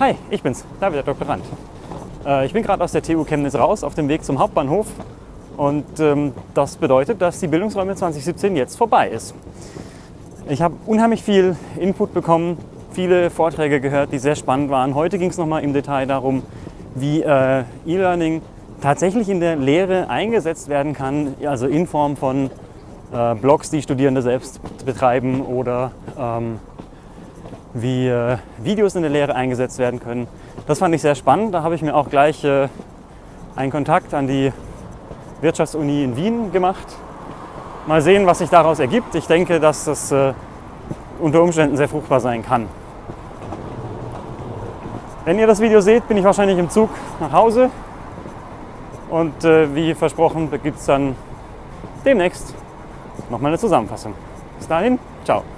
Hi, ich bin's, David, der Doktorand. Äh, ich bin gerade aus der TU Chemnitz raus, auf dem Weg zum Hauptbahnhof. Und ähm, das bedeutet, dass die Bildungsräume 2017 jetzt vorbei ist. Ich habe unheimlich viel Input bekommen, viele Vorträge gehört, die sehr spannend waren. Heute ging es nochmal im Detail darum, wie äh, E-Learning tatsächlich in der Lehre eingesetzt werden kann, also in Form von äh, Blogs, die Studierende selbst betreiben oder ähm, wie äh, Videos in der Lehre eingesetzt werden können. Das fand ich sehr spannend. Da habe ich mir auch gleich äh, einen Kontakt an die Wirtschaftsuni in Wien gemacht. Mal sehen, was sich daraus ergibt. Ich denke, dass das äh, unter Umständen sehr fruchtbar sein kann. Wenn ihr das Video seht, bin ich wahrscheinlich im Zug nach Hause. Und wie versprochen gibt es dann demnächst nochmal eine Zusammenfassung. Bis dahin, ciao.